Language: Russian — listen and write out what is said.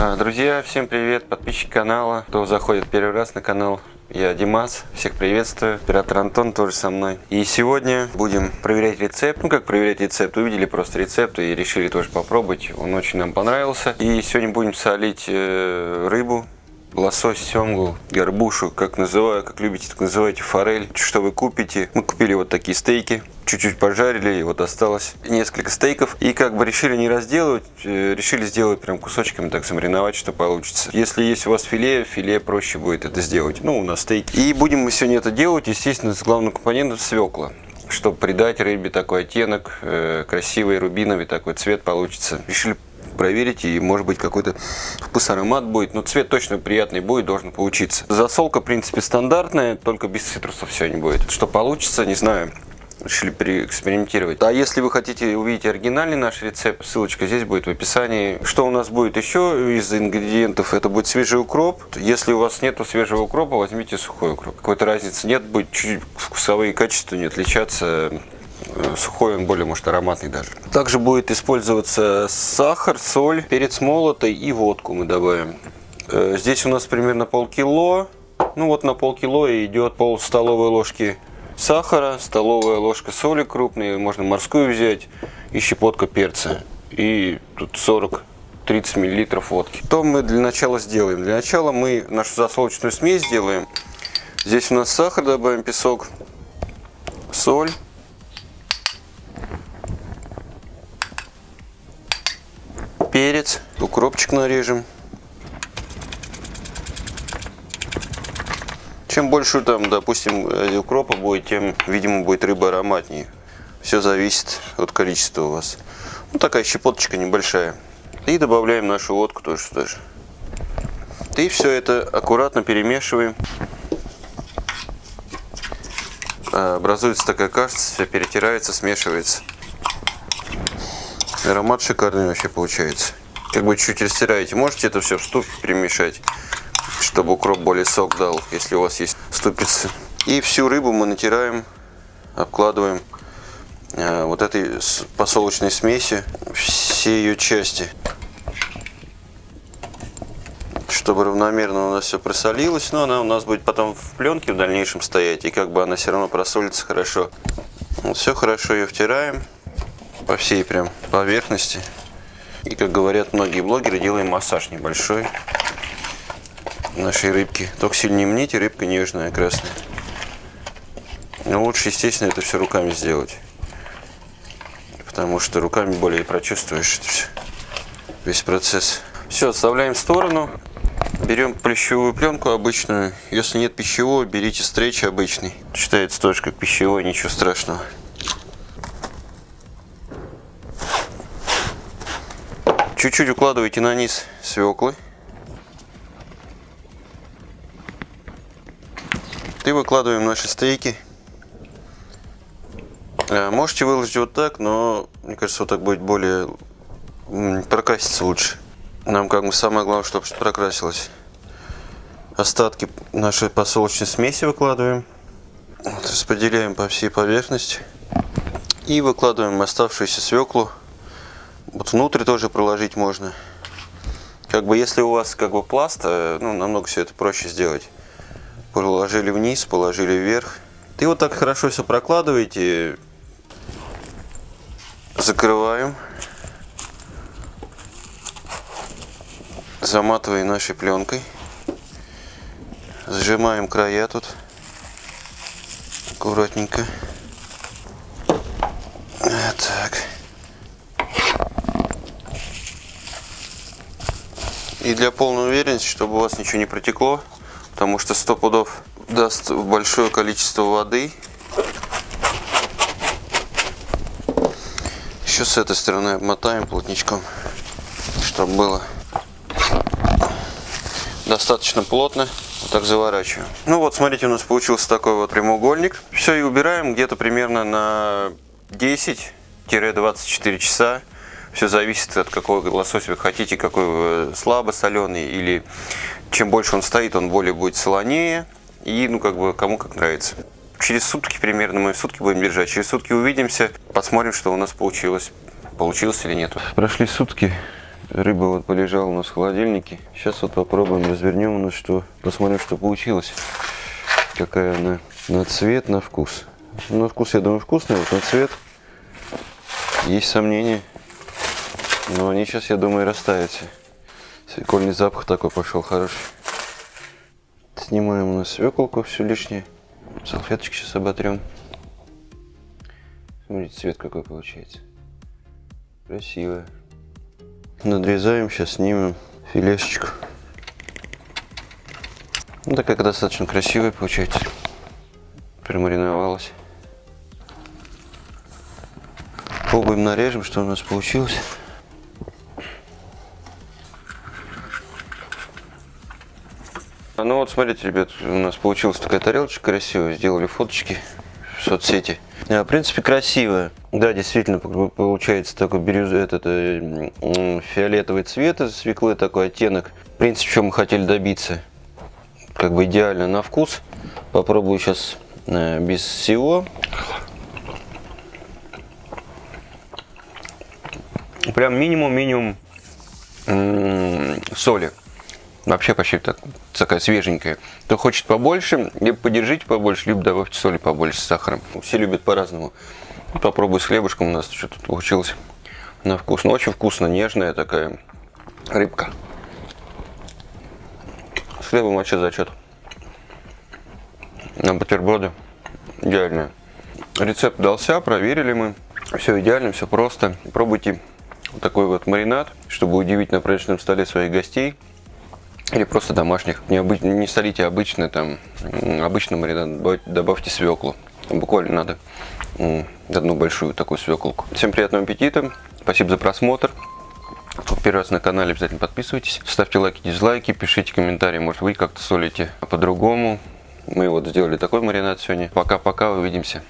А, Друзья, всем привет, подписчики канала, кто заходит первый раз на канал. Я Димас, всех приветствую, оператор Антон тоже со мной. И сегодня будем проверять рецепт. Ну как проверять рецепт, увидели просто рецепт и решили тоже попробовать. Он очень нам понравился. И сегодня будем солить э, рыбу, лосось, семгу, горбушу, как называю, как любите, так называйте, форель. Что вы купите? Мы купили вот такие стейки, чуть-чуть пожарили, и вот осталось несколько стейков. И как бы решили не разделывать, э, решили сделать прям кусочками, так замариновать, что получится. Если есть у вас филе, филе проще будет это сделать. Ну, у нас стейки. И будем мы сегодня это делать, естественно, с главным компонентом свекла чтобы придать рыбе такой оттенок, э, красивый рубиновый такой цвет получится. Решили проверить и может быть какой-то вкус аромат будет но цвет точно приятный будет должен получиться засолка в принципе стандартная только без цитрусов сегодня будет что получится не знаю решили переэкспериментировать. А если вы хотите увидеть оригинальный наш рецепт, ссылочка здесь будет в описании. Что у нас будет еще из ингредиентов? Это будет свежий укроп. Если у вас нету свежего укропа, возьмите сухой укроп. Какой-то разницы нет, будет чуть-чуть вкусовые качества не отличаться сухой он более может ароматный даже. Также будет использоваться сахар, соль, перец молотый и водку мы добавим. Э, здесь у нас примерно полкило. Ну вот на полкило идет пол столовой ложки сахара, столовая ложка соли крупной, можно морскую взять и щепотка перца. И тут 40 30 мл водки. Что мы для начала сделаем? Для начала мы нашу засолочную смесь сделаем. Здесь у нас сахар, добавим песок, соль, перец, укропчик нарежем. Чем больше там, допустим, укропа будет, тем, видимо, будет рыба ароматнее. Все зависит от количества у вас. Ну, такая щепоточка небольшая. И добавляем нашу водку тоже сюда же. И все это аккуратно перемешиваем. Образуется такая каша, все перетирается, смешивается. Аромат шикарный вообще получается. Как бы чуть растираете, можете это все в ступе перемешать, чтобы укроп более сок дал, если у вас есть ступицы. И всю рыбу мы натираем, обкладываем э, вот этой посолочной смеси, все ее части. Чтобы равномерно у нас все просолилось, но она у нас будет потом в пленке в дальнейшем стоять, и как бы она все равно просолится хорошо. Вот все хорошо ее втираем по всей прям поверхности. И как говорят многие блогеры, делаем массаж небольшой нашей рыбки. Только сильно не мните, рыбка нежная, красная. Но лучше, естественно, это все руками сделать. Потому что руками более прочувствуешь это все, весь процесс. Все, отставляем в сторону. Берем пищевую пленку обычную. Если нет пищевого, берите стрейч обычный. Считается тоже как пищевой, ничего страшного. Чуть-чуть укладывайте на низ свеклы. И выкладываем наши стейки. Э, можете выложить вот так, но мне кажется, вот так будет более прокраситься лучше. Нам как бы самое главное, чтобы прокрасилось. Остатки нашей посолочной смеси выкладываем. Распределяем по всей поверхности. И выкладываем оставшуюся свеклу вот внутрь тоже проложить можно. Как бы если у вас как бы пласт, э, ну, намного все это проще сделать. Положили вниз, положили вверх. И вот так хорошо все прокладываете. Закрываем. Заматываем нашей пленкой. Сжимаем края тут. Аккуратненько. Так. И для полной уверенности, чтобы у вас ничего не протекло, потому что 100 пудов даст большое количество воды. Еще с этой стороны обмотаем плотничком, чтобы было достаточно плотно. Вот так заворачиваем. Ну вот, смотрите, у нас получился такой вот прямоугольник. Все, и убираем где-то примерно на 10-24 часа. Все зависит от какого лосося вы хотите, какой вы слабо соленый или чем больше он стоит, он более будет солонее и ну как бы кому как нравится. Через сутки примерно мы сутки будем держать, через сутки увидимся, посмотрим, что у нас получилось, получилось или нет. Прошли сутки, Рыба вот полежала у нас в холодильнике. Сейчас вот попробуем, развернем у нас что, посмотрим, что получилось. Какая она на цвет, на вкус. На вкус, я думаю, вкусная, вот на цвет есть сомнения. Но они сейчас, я думаю, растаются. Свекольный запах такой пошел хороший. Снимаем у нас свеколку, все лишнее. Салфеточки сейчас оботрем. Смотрите, цвет какой получается. Красивая. Надрезаем, сейчас снимем филешечку. Ну, такая достаточно красивая получается. Промариновалась. Пробуем нарежем, что у нас получилось. Ну вот, смотрите, ребят, у нас получилась такая тарелочка красивая. Сделали фоточки в соцсети. А, в принципе, красивая. Да, действительно, получается такой бирюз... этот, э, фиолетовый цвет из свеклы, такой оттенок. В принципе, что мы хотели добиться. Как бы идеально на вкус. Попробую сейчас э, без всего. Прям минимум-минимум соли. Вообще почти так, такая свеженькая. Кто хочет побольше, либо подержите побольше, либо добавьте соли побольше с сахаром. Все любят по-разному. Попробуй с хлебушком у нас что тут получилось на вкус. Ну, очень вкусно, нежная такая рыбка. С хлебом вообще зачет. На бутерброды идеально. Рецепт дался, проверили мы. Все идеально, все просто. Пробуйте вот такой вот маринад, чтобы удивить на праздничном столе своих гостей. Или просто домашних. Не, обы... не солите обычно, там, обычно маринад, добавьте свеклу. Буквально надо одну большую такую свеколку. Всем приятного аппетита. Спасибо за просмотр. Первый раз на канале, обязательно подписывайтесь. Ставьте лайки, дизлайки, пишите комментарии. Может вы как-то солите по-другому. Мы вот сделали такой маринад сегодня. Пока-пока, увидимся.